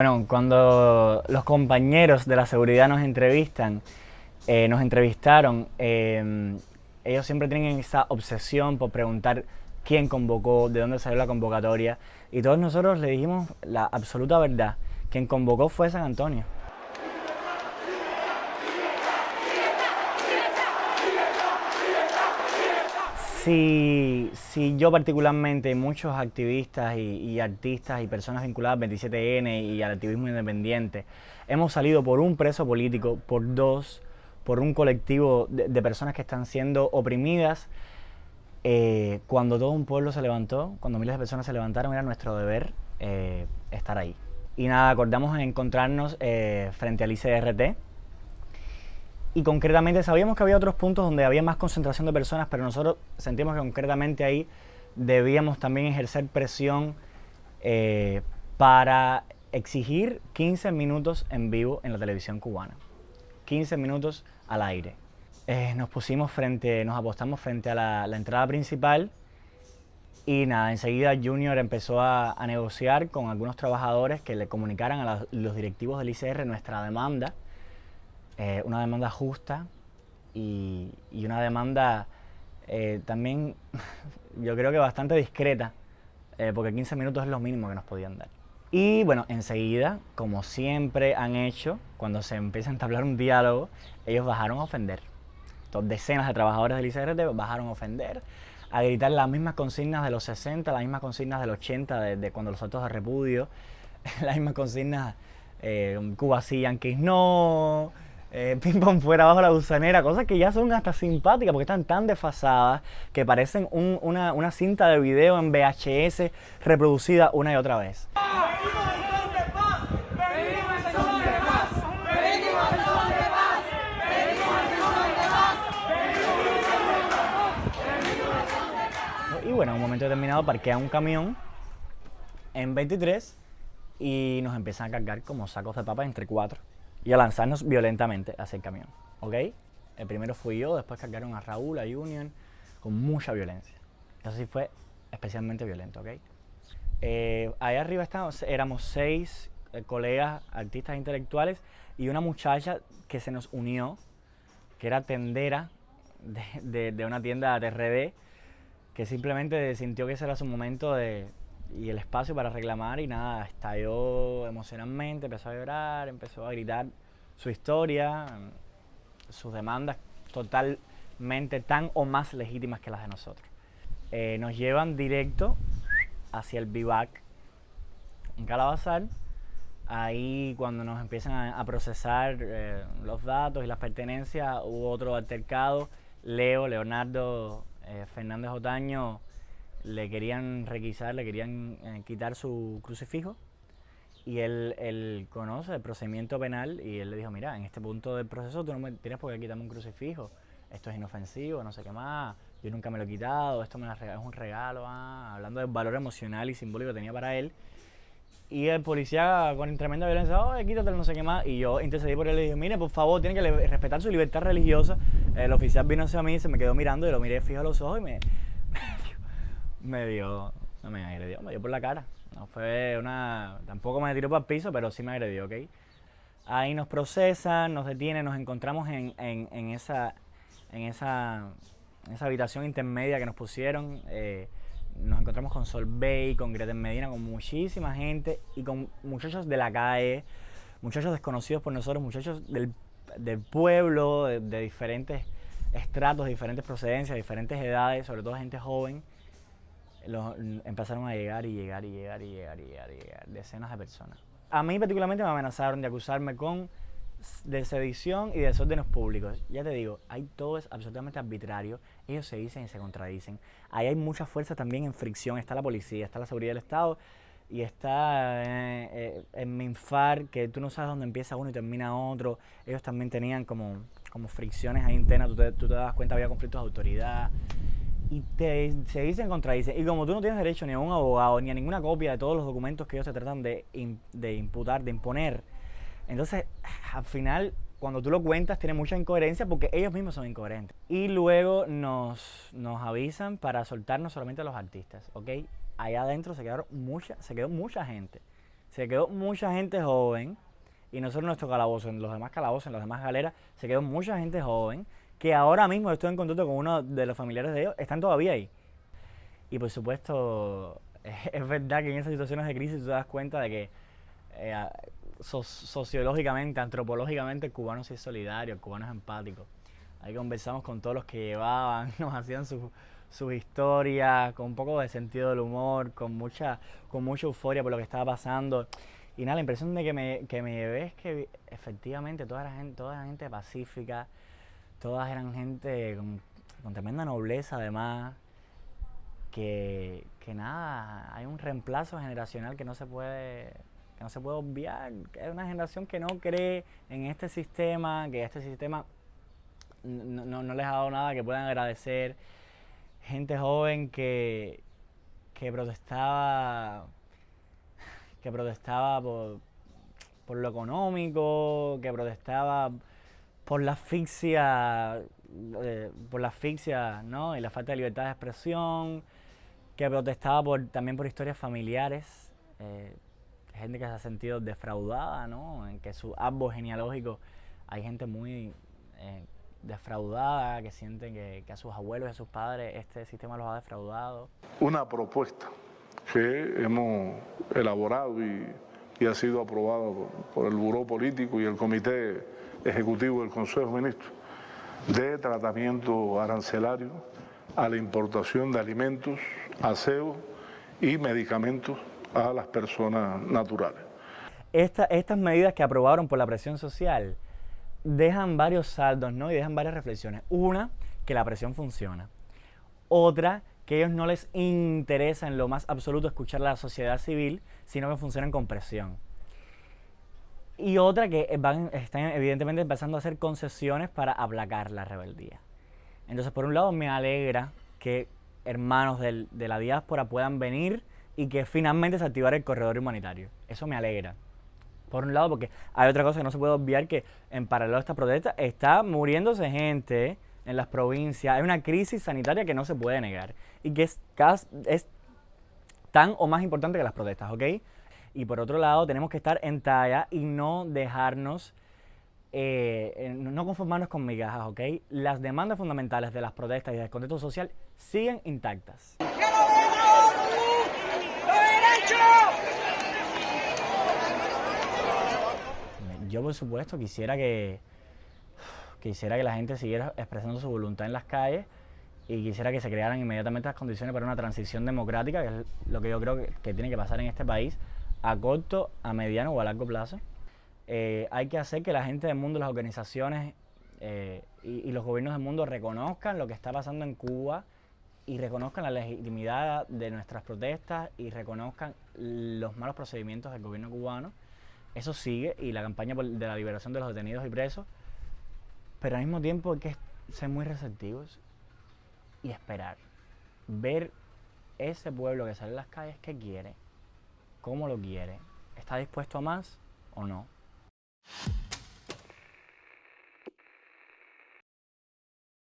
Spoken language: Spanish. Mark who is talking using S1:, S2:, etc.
S1: Bueno, cuando los compañeros de la seguridad nos entrevistan, eh, nos entrevistaron, eh, ellos siempre tienen esa obsesión por preguntar quién convocó, de dónde salió la convocatoria, y todos nosotros le dijimos la absoluta verdad, quien convocó fue San Antonio. Si, si yo particularmente, muchos activistas y, artistas y personas vinculadas al 27N y al activismo independiente, hemos salido por un preso político, por dos, por un colectivo de, personas que están siendo oprimidas, eh, cuando todo un pueblo se levantó, cuando miles de personas se levantaron, era nuestro deber eh, estar ahí. Y nada, acordamos en encontrarnos eh, frente al ICRT, y concretamente sabíamos que había otros puntos donde había más concentración de personas, pero nosotros sentimos que concretamente ahí debíamos también ejercer presión eh, para exigir 15 minutos en vivo en la televisión cubana. 15 minutos al aire. Eh, nos pusimos frente, nos apostamos frente a la, entrada principal y nada, enseguida Junior empezó a, negociar con algunos trabajadores que le comunicaran a los directivos del ICR nuestra demanda eh, una demanda justa y, una demanda eh, también, yo creo que bastante discreta, eh, porque 15 minutos es lo mínimo que nos podían dar. Y bueno, enseguida, como siempre han hecho, cuando se empieza a entablar un diálogo, ellos bajaron a ofender. Entonces, decenas de trabajadores del ICRT bajaron a ofender, a gritar las mismas consignas de los 60, las mismas consignas del 80, de, cuando los actos de repudio, las mismas consignas, Cuba sí, Yankees no, eh, ping pong fuera bajo la gusanera, cosas que ya son hasta simpáticas porque están tan desfasadas que parecen una, cinta de video en VHS reproducida una y otra vez. Y bueno, en un momento determinado parquea un camión en 23 y nos empiezan a cargar como sacos de papas entre cuatro y a lanzarnos violentamente hacia el camión. ¿Ok? El primero fui yo, después cargaron a Raúl, a Union, con mucha violencia. Eso sí fue especialmente violento, ¿ok? Eh, ahí arriba estábamos, éramos seis eh, colegas, artistas intelectuales y una muchacha que se nos unió, que era tendera de, de, una tienda de RD, que simplemente sintió que ese era su momento de, y el espacio para reclamar y nada, estalló emocionalmente, empezó a llorar, empezó a gritar su historia, sus demandas totalmente tan o más legítimas que las de nosotros. Eh, nos llevan directo hacia el bivac en Calabazar. Ahí cuando nos empiezan a, procesar eh, los datos y las pertenencias, hubo otro altercado. Leo, Leonardo eh, Fernández Otaño, le querían requisar, le querían eh, quitar su crucifijo y él, él, conoce el procedimiento penal y él le dijo, mira, en este punto del proceso tú no tienes por qué quitarme un crucifijo, esto es inofensivo, no sé qué más, yo nunca me lo he quitado, esto me es un regalo, ah", hablando del valor emocional y simbólico que tenía para él. Y el policía con tremenda violencia, oh, quítatelo, no sé qué más. Y yo intercedí por él y le dije, mire, por favor, tiene que respetar su libertad religiosa. El oficial vino hacia mí, se me quedó mirando y lo miré fijo a los ojos y me, me dio, no me agredió, me dio por la cara. No fue una, tampoco me tiró para el piso, pero sí me agredió, ¿ok? Ahí nos procesan, nos detienen, nos encontramos en, en, esa, en esa, esa habitación intermedia que nos pusieron. Eh, nos encontramos con Sol Bay, con Greta Medina, con muchísima gente y con muchachos de la calle, muchachos desconocidos por nosotros, muchachos del, del pueblo, de, de diferentes estratos, diferentes procedencias, diferentes edades, sobre todo gente joven empezaron a llegar y llegar y llegar y llegar y llegar y llegar, decenas de personas. A mí particularmente me amenazaron de acusarme con de sedición y desórdenes públicos. Ya te digo, ahí todo es absolutamente arbitrario. Ellos se dicen y se contradicen. Ahí hay mucha fuerza también en fricción. Está la policía, está la seguridad del Estado y está eh, eh, en Minfar, que tú no sabes dónde empieza uno y termina otro. Ellos también tenían como, como fricciones ahí internas. Tú te, tú te das cuenta, había conflictos de autoridad y te, se dicen contradicen. Y como tú no tienes derecho ni a un abogado, ni a ninguna copia de todos los documentos que ellos se tratan de, de imputar, de imponer, entonces al final cuando tú lo cuentas tiene mucha incoherencia porque ellos mismos son incoherentes. Y luego nos, nos avisan para soltarnos solamente a los artistas, ¿ok? Allá adentro se, quedaron mucha, se quedó mucha gente. se quedó mucha gente joven, y no solo en nuestro calabozo, en los demás calabozos, en las demás galeras, se quedó mucha gente joven, que ahora mismo estoy en contacto con uno de los familiares de ellos, están todavía ahí. Y por supuesto, es verdad que en esas situaciones de crisis tú te das cuenta de que eh, sociológicamente, antropológicamente, el cubano es solidario, el cubano es empático. Ahí conversamos con todos los que llevaban, nos hacían sus historias, con un poco de sentido del humor, con mucha, con mucha euforia por lo que estaba pasando. Y nada, la impresión de que me, que me llevé es que efectivamente toda la gente, toda la gente pacífica, todas eran gente con, tremenda nobleza además, que, que, nada, hay un reemplazo generacional que no se puede que no se puede obviar, que es una generación que no cree en este sistema, que este sistema no, no, les ha dado nada que puedan agradecer. Gente joven que, que protestaba, que protestaba por, por lo económico, que protestaba por la asfixia, eh, por la asfixia, ¿no? Y la falta de libertad de expresión, que protestaba por, también por historias familiares. Eh, gente que se ha sentido defraudada, ¿no? En que su árbol genealógico hay gente muy eh, defraudada, que sienten que, a sus abuelos y a sus padres este sistema los ha defraudado.
S2: Una propuesta que hemos elaborado y, ha sido aprobada por, el Buró Político y el Comité Ejecutivo del Consejo de Ministros de tratamiento arancelario a la importación de alimentos, aseo y medicamentos a las personas naturales.
S1: estas medidas que aprobaron por la presión social dejan varios saldos ¿no? y dejan varias reflexiones. Una, que la presión funciona. Otra, que ellos no les interesa en lo más absoluto escuchar a la sociedad civil, sino que funcionan con presión. Y otra, que van, están evidentemente empezando a hacer concesiones para aplacar la rebeldía. Entonces, por un lado, me alegra que hermanos de la diáspora puedan venir y que finalmente se activara el corredor humanitario. Eso me alegra. Por un lado, porque hay otra cosa que no se puede obviar, que en paralelo a esta protesta está muriéndose gente en las provincias. Hay una crisis sanitaria que no se puede negar y que es, es tan o más importante que las protestas, ¿ok? Y por otro lado, tenemos que estar en talla y no dejarnos, eh, no conformarnos con migajas, ¿ok? Las demandas fundamentales de las protestas y del contexto social siguen intactas. Yo por supuesto quisiera que quisiera que la gente siguiera expresando su voluntad en las calles y quisiera que se crearan inmediatamente las condiciones para una transición democrática, que es lo que yo creo que, tiene que pasar en este país a corto, a mediano o a largo plazo. Eh, hay que hacer que la gente del mundo, las organizaciones eh, y, y, los gobiernos del mundo reconozcan lo que está pasando en Cuba y reconozcan la legitimidad de nuestras protestas y reconozcan los malos procedimientos del gobierno cubano. Eso sigue y la campaña de la liberación de los detenidos y presos. Pero al mismo tiempo hay que ser muy receptivos y esperar. Ver ese pueblo que sale a las calles, qué quiere, cómo lo quiere, está dispuesto a más o no.